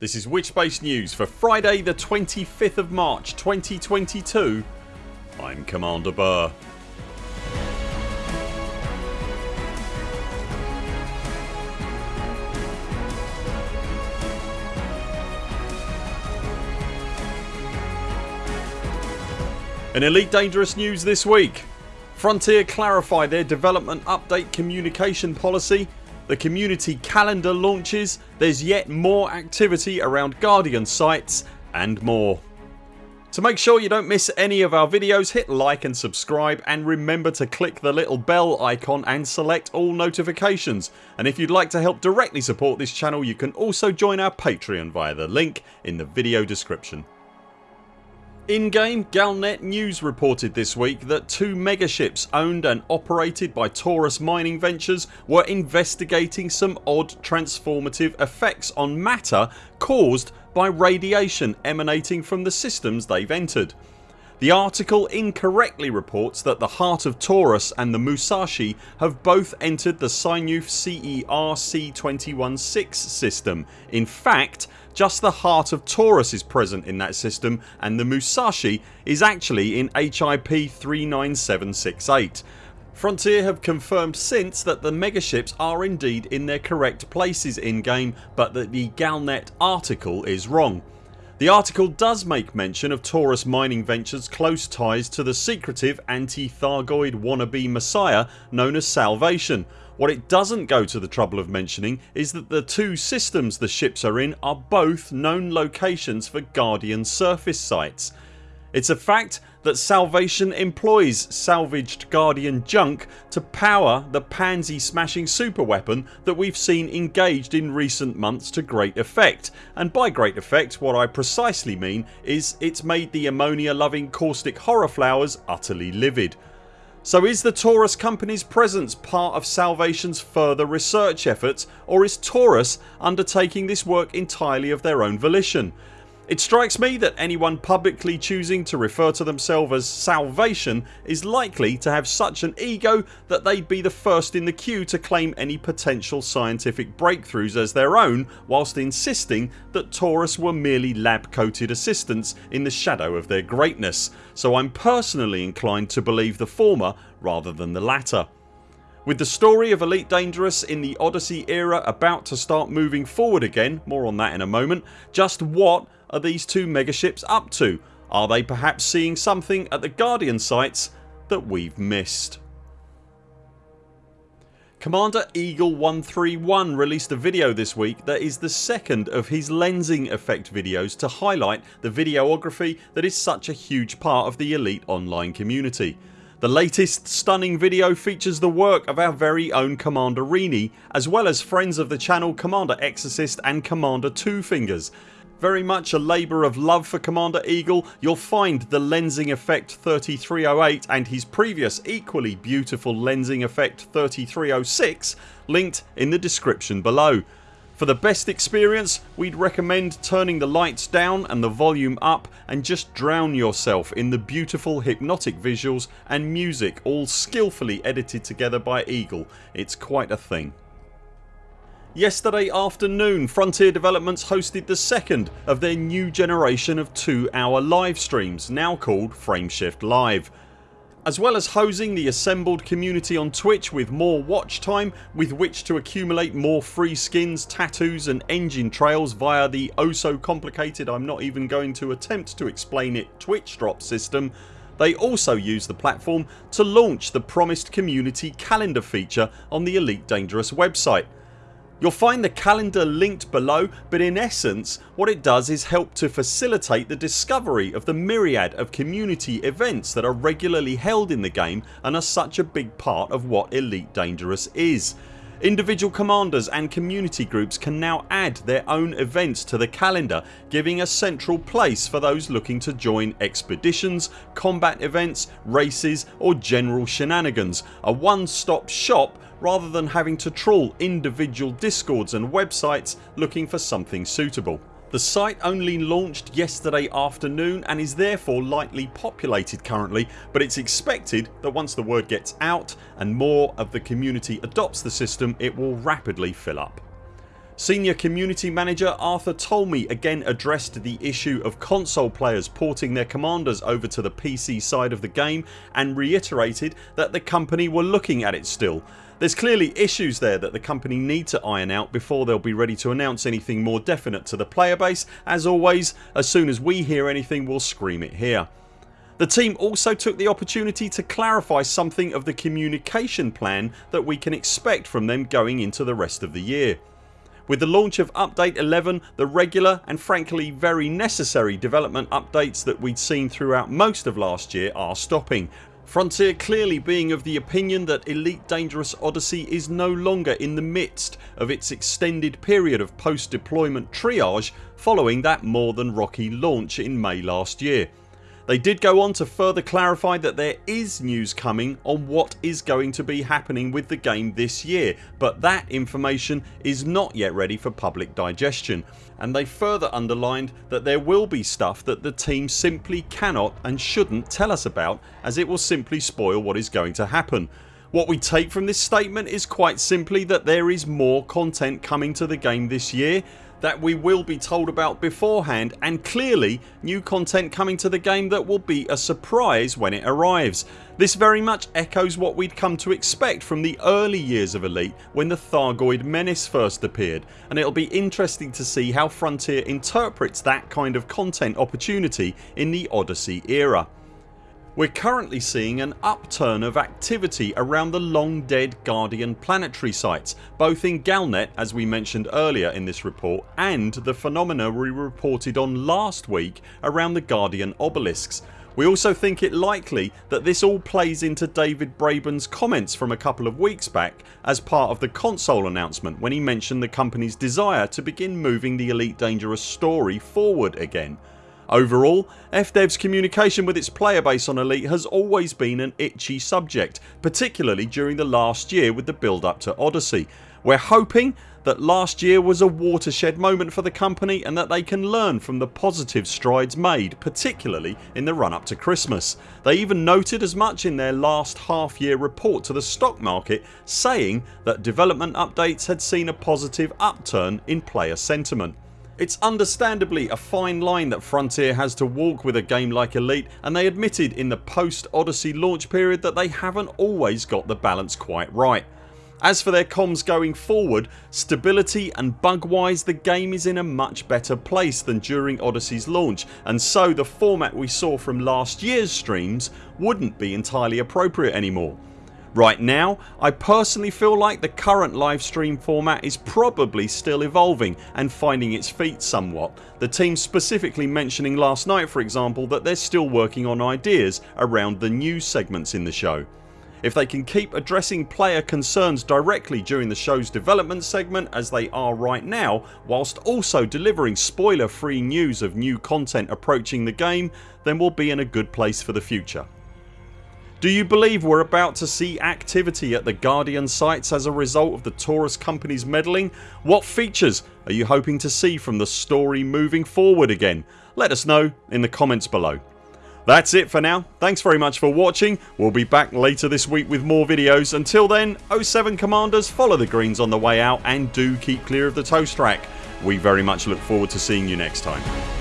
This is Witchbase News for Friday the 25th of March 2022 I'm Commander Burr. In Elite Dangerous news this week. Frontier clarify their development update communication policy the community calendar launches, there's yet more activity around Guardian sites and more. To make sure you don't miss any of our videos hit like and subscribe and remember to click the little bell icon and select all notifications and if you'd like to help directly support this channel you can also join our Patreon via the link in the video description. In game Galnet News reported this week that two megaships owned and operated by Taurus Mining Ventures were investigating some odd transformative effects on matter caused by radiation emanating from the systems they've entered. The article incorrectly reports that the Heart of Taurus and the Musashi have both entered the Synuefe CER C216 system. In fact just the Heart of Taurus is present in that system and the Musashi is actually in HIP 39768. Frontier have confirmed since that the megaships are indeed in their correct places in game but that the Galnet article is wrong. The article does make mention of Taurus Mining Ventures close ties to the secretive anti-Thargoid wannabe messiah known as Salvation. What it doesn't go to the trouble of mentioning is that the two systems the ships are in are both known locations for Guardian surface sites. It's a fact that Salvation employs salvaged Guardian junk to power the pansy smashing superweapon that we've seen engaged in recent months to great effect and by great effect what I precisely mean is it's made the ammonia loving caustic horror flowers utterly livid. So is the Taurus company's presence part of Salvation's further research efforts or is Taurus undertaking this work entirely of their own volition? It strikes me that anyone publicly choosing to refer to themselves as Salvation is likely to have such an ego that they'd be the first in the queue to claim any potential scientific breakthroughs as their own whilst insisting that Taurus were merely lab coated assistants in the shadow of their greatness so I'm personally inclined to believe the former rather than the latter. With the story of Elite Dangerous in the Odyssey era about to start moving forward again, more on that in a moment, just what are these two megaships up to? Are they perhaps seeing something at the Guardian sites that we've missed? Commander Eagle 131 released a video this week that is the second of his lensing effect videos to highlight the videography that is such a huge part of the elite online community. The latest stunning video features the work of our very own Commander Rini as well as friends of the channel Commander Exorcist and Commander Two Fingers very much a labour of love for Commander Eagle you'll find the Lensing Effect 3308 and his previous equally beautiful Lensing Effect 3306 linked in the description below. For the best experience we'd recommend turning the lights down and the volume up and just drown yourself in the beautiful hypnotic visuals and music all skillfully edited together by Eagle. It's quite a thing. Yesterday afternoon Frontier Developments hosted the second of their new generation of 2 hour live streams now called Frameshift Live. As well as hosing the assembled community on Twitch with more watch time with which to accumulate more free skins, tattoos and engine trails via the oh so complicated I'm not even going to attempt to explain it Twitch drop system they also use the platform to launch the promised community calendar feature on the Elite Dangerous website You'll find the calendar linked below but in essence what it does is help to facilitate the discovery of the myriad of community events that are regularly held in the game and are such a big part of what Elite Dangerous is. Individual commanders and community groups can now add their own events to the calendar giving a central place for those looking to join expeditions, combat events, races or general shenanigans. A one stop shop rather than having to trawl individual discords and websites looking for something suitable. The site only launched yesterday afternoon and is therefore lightly populated currently but it's expected that once the word gets out and more of the community adopts the system it will rapidly fill up. Senior Community Manager Arthur Tolmie again addressed the issue of console players porting their commanders over to the PC side of the game and reiterated that the company were looking at it still. There's clearly issues there that the company need to iron out before they'll be ready to announce anything more definite to the player base. As always as soon as we hear anything we'll scream it here. The team also took the opportunity to clarify something of the communication plan that we can expect from them going into the rest of the year. With the launch of update 11 the regular and frankly very necessary development updates that we'd seen throughout most of last year are stopping. Frontier clearly being of the opinion that Elite Dangerous Odyssey is no longer in the midst of its extended period of post deployment triage following that more than rocky launch in May last year. They did go on to further clarify that there is news coming on what is going to be happening with the game this year but that information is not yet ready for public digestion and they further underlined that there will be stuff that the team simply cannot and shouldn't tell us about as it will simply spoil what is going to happen. What we take from this statement is quite simply that there is more content coming to the game this year that we will be told about beforehand and clearly new content coming to the game that will be a surprise when it arrives. This very much echoes what we'd come to expect from the early years of Elite when the Thargoid Menace first appeared and it'll be interesting to see how Frontier interprets that kind of content opportunity in the Odyssey era. We're currently seeing an upturn of activity around the long dead Guardian planetary sites both in Galnet as we mentioned earlier in this report and the phenomena we reported on last week around the Guardian obelisks. We also think it likely that this all plays into David Braben's comments from a couple of weeks back as part of the console announcement when he mentioned the company's desire to begin moving the Elite Dangerous story forward again. Overall FDev's communication with its player base on Elite has always been an itchy subject particularly during the last year with the build up to Odyssey. We're hoping that last year was a watershed moment for the company and that they can learn from the positive strides made particularly in the run up to Christmas. They even noted as much in their last half year report to the stock market saying that development updates had seen a positive upturn in player sentiment. It's understandably a fine line that Frontier has to walk with a game like Elite and they admitted in the post Odyssey launch period that they haven't always got the balance quite right. As for their comms going forward, stability and bug wise the game is in a much better place than during Odyssey's launch and so the format we saw from last years streams wouldn't be entirely appropriate anymore. Right now I personally feel like the current live stream format is probably still evolving and finding its feet somewhat. The team specifically mentioning last night for example that they're still working on ideas around the news segments in the show. If they can keep addressing player concerns directly during the shows development segment as they are right now whilst also delivering spoiler free news of new content approaching the game then we'll be in a good place for the future. Do you believe we're about to see activity at the Guardian sites as a result of the Taurus company's meddling? What features are you hoping to see from the story moving forward again? Let us know in the comments below. That's it for now. Thanks very much for watching. We'll be back later this week with more videos. Until then 0 7 CMDRs follow the greens on the way out and do keep clear of the toast rack. We very much look forward to seeing you next time.